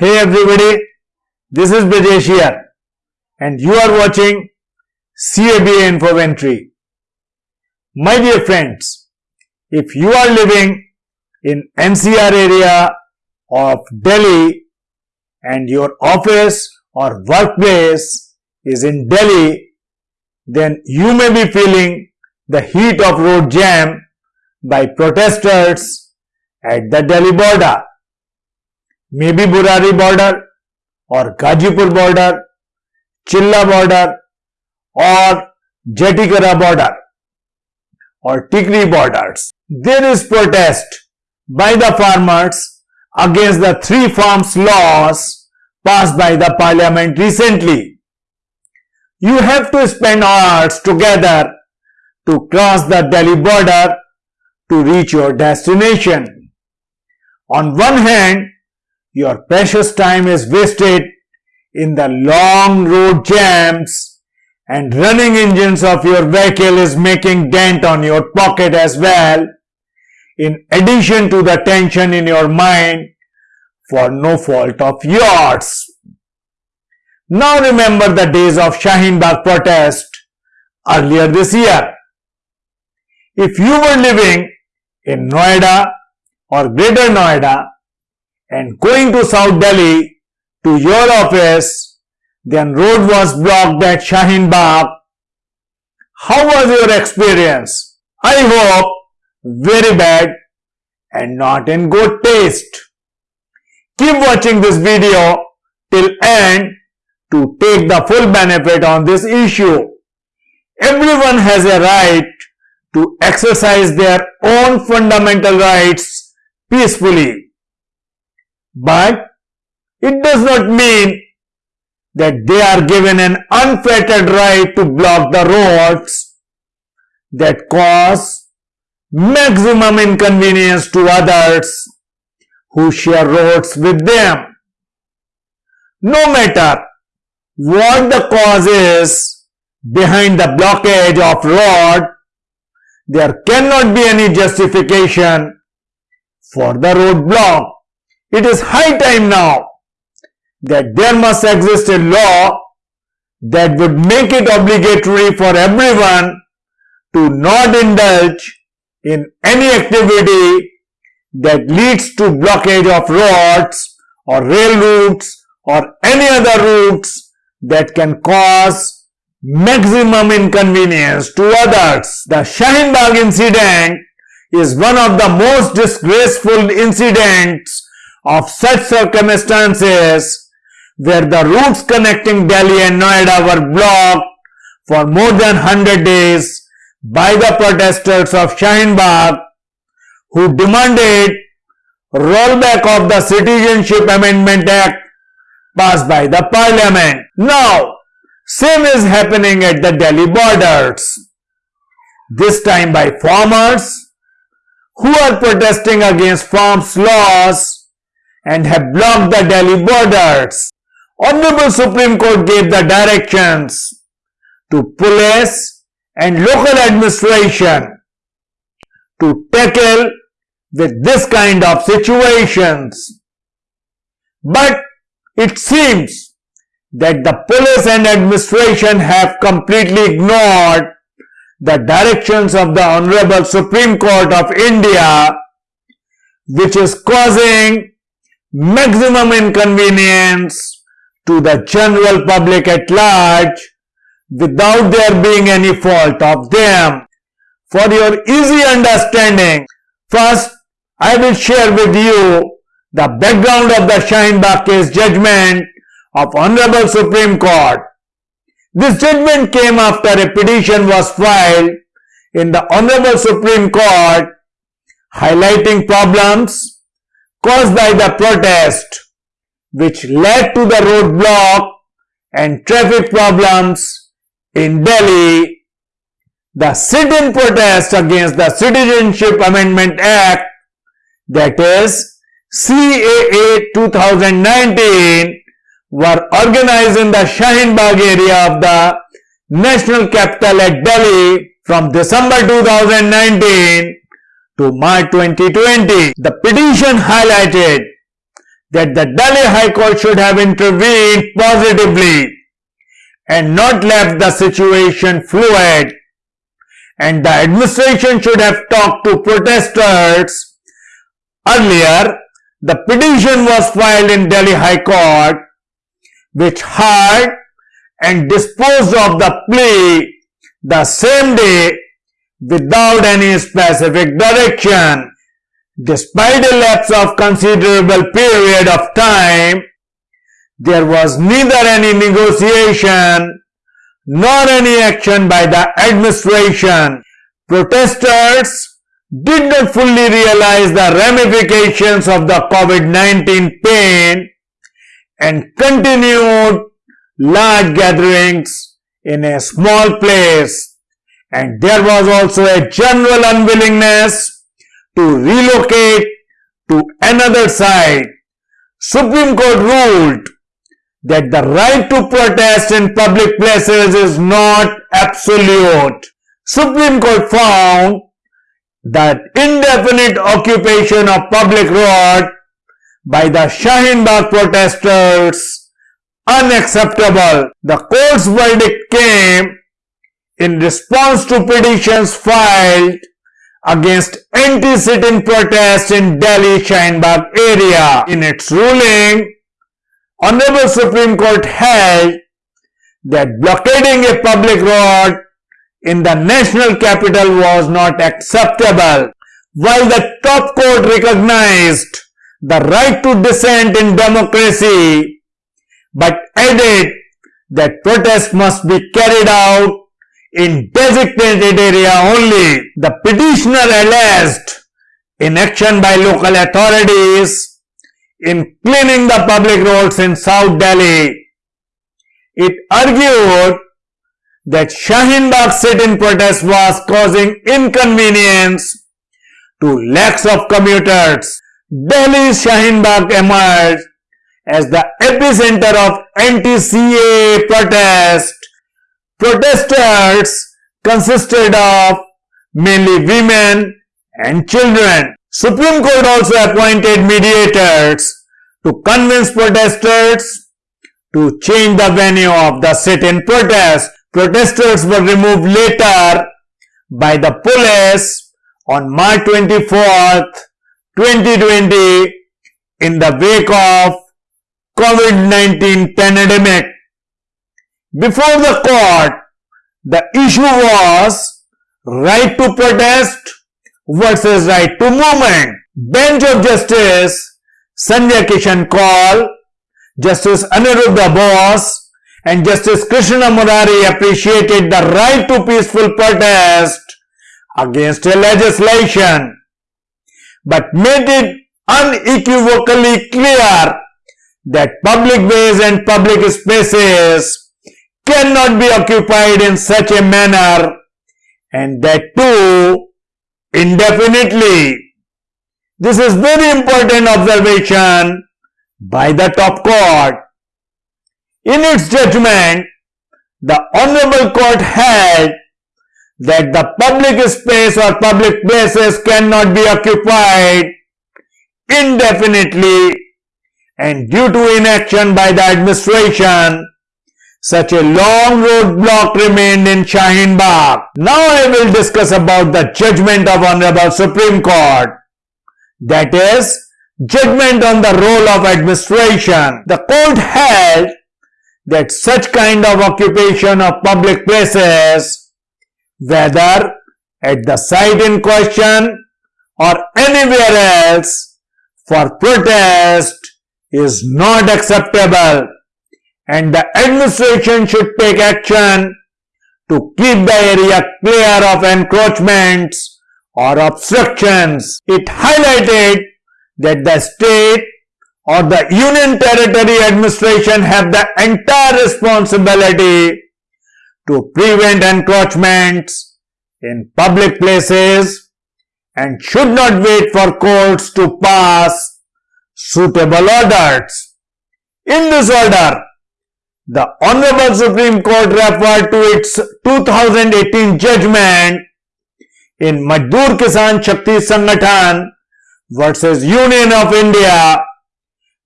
Hey everybody, this is Brajesh here and you are watching CABA Infoventry. My dear friends, if you are living in NCR area of Delhi and your office or workplace is in Delhi, then you may be feeling the heat of road jam by protesters at the Delhi border. Maybe Burari border or Gazipur border, Chilla border or Jatikara border or Tikri borders. There is protest by the farmers against the three farms laws passed by the parliament recently. You have to spend hours together to cross the Delhi border to reach your destination. On one hand, your precious time is wasted in the long road jams and running engines of your vehicle is making dent on your pocket as well in addition to the tension in your mind for no fault of yours. Now remember the days of Shaheen Bagh protest earlier this year. If you were living in Noida or Greater Noida and going to South Delhi to your office, then road was blocked at Shaheen Bagh. How was your experience? I hope very bad and not in good taste. Keep watching this video till end to take the full benefit on this issue. Everyone has a right to exercise their own fundamental rights peacefully. But it does not mean that they are given an unfettered right to block the roads that cause maximum inconvenience to others who share roads with them. No matter what the cause is behind the blockage of road, there cannot be any justification for the roadblock. It is high time now that there must exist a law that would make it obligatory for everyone to not indulge in any activity that leads to blockage of roads or rail routes or any other routes that can cause maximum inconvenience to others. The Shaheen Bagh incident is one of the most disgraceful incidents of such circumstances where the routes connecting Delhi and Noida were blocked for more than 100 days by the protesters of Shaheen who demanded rollback of the Citizenship Amendment Act passed by the parliament. Now, same is happening at the Delhi borders. This time by farmers who are protesting against farms laws and have blocked the Delhi borders. Honorable Supreme Court gave the directions to police and local administration to tackle with this kind of situations. But it seems that the police and administration have completely ignored the directions of the Honorable Supreme Court of India which is causing maximum inconvenience to the general public at large without there being any fault of them. For your easy understanding, first I will share with you the background of the Shaheen case judgment of Honorable Supreme Court. This judgment came after a petition was filed in the Honorable Supreme Court highlighting problems caused by the protest which led to the roadblock and traffic problems in Delhi. The sit-in protest against the Citizenship Amendment Act that is CAA 2019 were organized in the Shaheen Bagh area of the national capital at Delhi from December 2019 to March 2020. The petition highlighted that the Delhi High Court should have intervened positively and not left the situation fluid and the administration should have talked to protesters. Earlier, the petition was filed in Delhi High Court which heard and disposed of the plea the same day without any specific direction. Despite a lapse of considerable period of time, there was neither any negotiation nor any action by the administration. Protesters did not fully realize the ramifications of the COVID-19 pain and continued large gatherings in a small place and there was also a general unwillingness to relocate to another site. Supreme Court ruled that the right to protest in public places is not absolute. Supreme Court found that indefinite occupation of public road by the Shaheen Bagh protesters unacceptable. The court's verdict came in response to petitions filed against anti-sit-in protests in Delhi Shaheen Bagh area. In its ruling, Honorable Supreme Court held that blockading a public road in the national capital was not acceptable. While the top court recognized the right to dissent in democracy, but added that protests must be carried out in designated area only. The petitioner alleged inaction by local authorities in cleaning the public roads in South Delhi. It argued that Shaheen Bagh sit-in protest was causing inconvenience to lakhs of commuters. Delhi's Shaheen Bagh emerged as the epicenter of anti-CAA protest. Protesters consisted of mainly women and children. Supreme Court also appointed mediators to convince protesters to change the venue of the sit-in protest. Protesters were removed later by the police on March 24th, 2020 in the wake of COVID-19 pandemic. Before the court, the issue was right to protest versus right to movement. Bench of Justice Sanjay Kishan Kaul, Justice Aniruddha Bose and Justice Krishna Murari appreciated the right to peaceful protest against a legislation but made it unequivocally clear that public ways and public spaces cannot be occupied in such a manner and that too indefinitely. This is very important observation by the top court. In its judgment, the Honorable Court held that the public space or public places cannot be occupied indefinitely and due to inaction by the administration, such a long roadblock remained in Shaheen Bagh. Now I will discuss about the judgment of Honorable Supreme Court. That is, judgment on the role of administration. The court held that such kind of occupation of public places, whether at the site in question or anywhere else, for protest is not acceptable and the administration should take action to keep the area clear of encroachments or obstructions. It highlighted that the state or the union territory administration have the entire responsibility to prevent encroachments in public places and should not wait for courts to pass suitable orders. In this order, the Honorable Supreme Court referred to its 2018 judgment in Majdoor Kisan Shakti Sangathan versus Union of India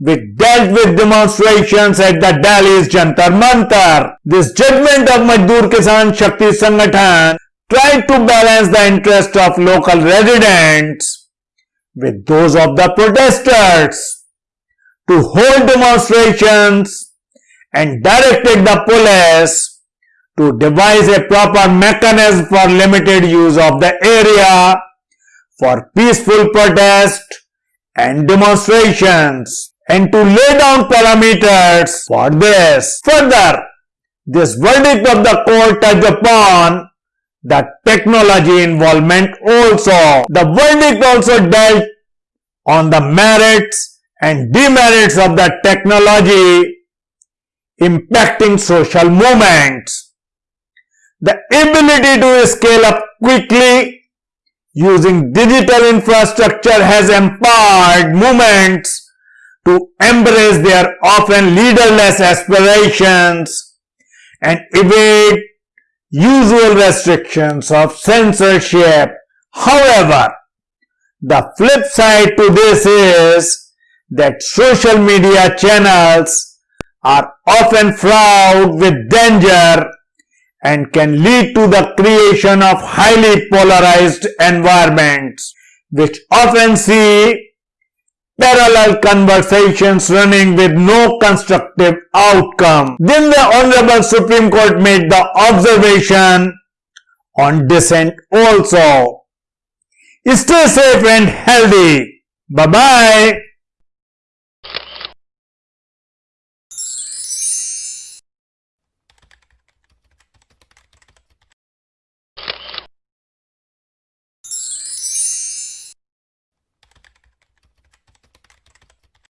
which dealt with demonstrations at the Delhi's Jantar Mantar. This judgment of Majdoor Kisan Shakti Sangathan tried to balance the interest of local residents with those of the protesters to hold demonstrations and directed the police to devise a proper mechanism for limited use of the area for peaceful protest and demonstrations and to lay down parameters for this. Further, this verdict of the court touched upon the technology involvement also. The verdict also dealt on the merits and demerits of the technology impacting social movements. The ability to scale up quickly using digital infrastructure has empowered movements to embrace their often leaderless aspirations and evade usual restrictions of censorship. However, the flip side to this is that social media channels are often fraught with danger and can lead to the creation of highly polarized environments which often see parallel conversations running with no constructive outcome. Then the Honorable Supreme Court made the observation on dissent also. Stay safe and healthy. Bye-bye.